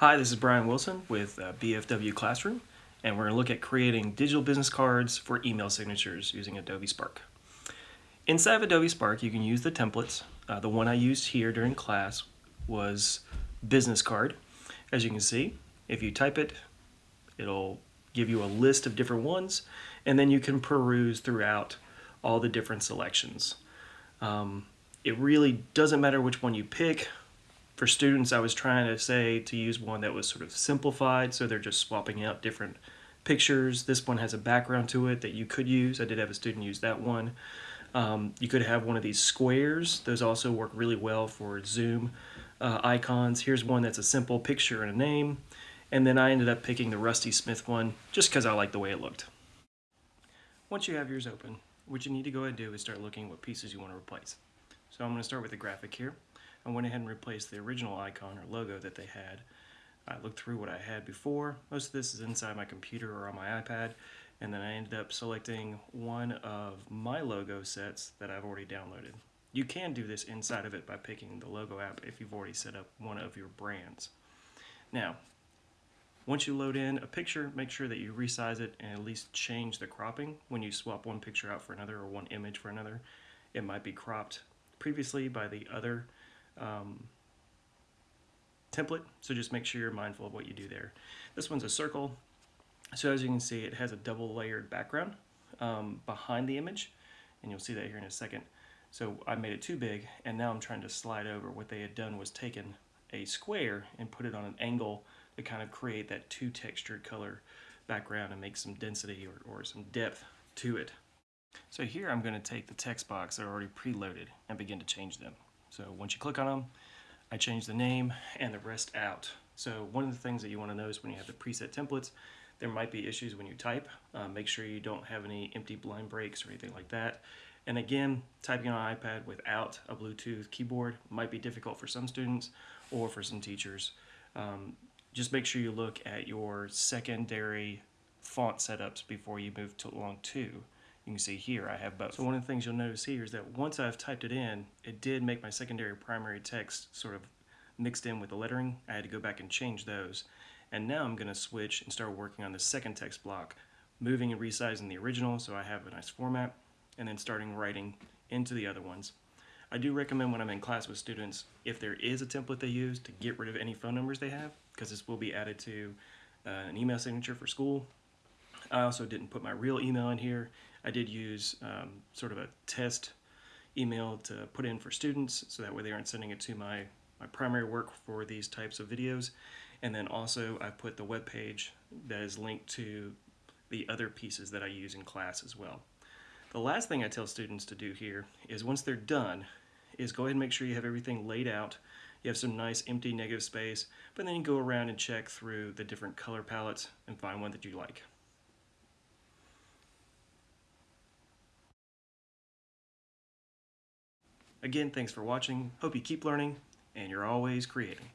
Hi, this is Brian Wilson with uh, BFW Classroom, and we're going to look at creating digital business cards for email signatures using Adobe Spark. Inside of Adobe Spark, you can use the templates. Uh, the one I used here during class was business card. As you can see, if you type it, it'll give you a list of different ones, and then you can peruse throughout all the different selections. Um, it really doesn't matter which one you pick. For students, I was trying to say to use one that was sort of simplified, so they're just swapping out different pictures. This one has a background to it that you could use. I did have a student use that one. Um, you could have one of these squares. Those also work really well for Zoom uh, icons. Here's one that's a simple picture and a name. And then I ended up picking the Rusty Smith one just because I like the way it looked. Once you have yours open, what you need to go ahead and do is start looking what pieces you want to replace. So I'm going to start with the graphic here. I went ahead and replaced the original icon or logo that they had. I looked through what I had before. Most of this is inside my computer or on my iPad. And then I ended up selecting one of my logo sets that I've already downloaded. You can do this inside of it by picking the logo app if you've already set up one of your brands. Now, once you load in a picture, make sure that you resize it and at least change the cropping when you swap one picture out for another or one image for another. It might be cropped previously by the other um, template, so just make sure you're mindful of what you do there. This one's a circle, so as you can see, it has a double layered background um, behind the image, and you'll see that here in a second. So I made it too big, and now I'm trying to slide over. What they had done was taken a square and put it on an angle to kind of create that two textured color background and make some density or, or some depth to it. So here I'm going to take the text box that are already preloaded and begin to change them. So once you click on them, I change the name and the rest out. So one of the things that you want to notice when you have the preset templates, there might be issues when you type. Uh, make sure you don't have any empty line breaks or anything like that. And again, typing on an iPad without a Bluetooth keyboard might be difficult for some students or for some teachers. Um, just make sure you look at your secondary font setups before you move to along two. You can see here I have both. So one of the things you'll notice here is that once I've typed it in, it did make my secondary primary text sort of mixed in with the lettering. I had to go back and change those. And now I'm going to switch and start working on the second text block, moving and resizing the original so I have a nice format and then starting writing into the other ones. I do recommend when I'm in class with students, if there is a template they use, to get rid of any phone numbers they have, because this will be added to uh, an email signature for school. I also didn't put my real email in here. I did use um, sort of a test email to put in for students, so that way they aren't sending it to my, my primary work for these types of videos. And then also I put the web page that is linked to the other pieces that I use in class as well. The last thing I tell students to do here is once they're done, is go ahead and make sure you have everything laid out. You have some nice empty negative space, but then you go around and check through the different color palettes and find one that you like. Again, thanks for watching. Hope you keep learning and you're always creating.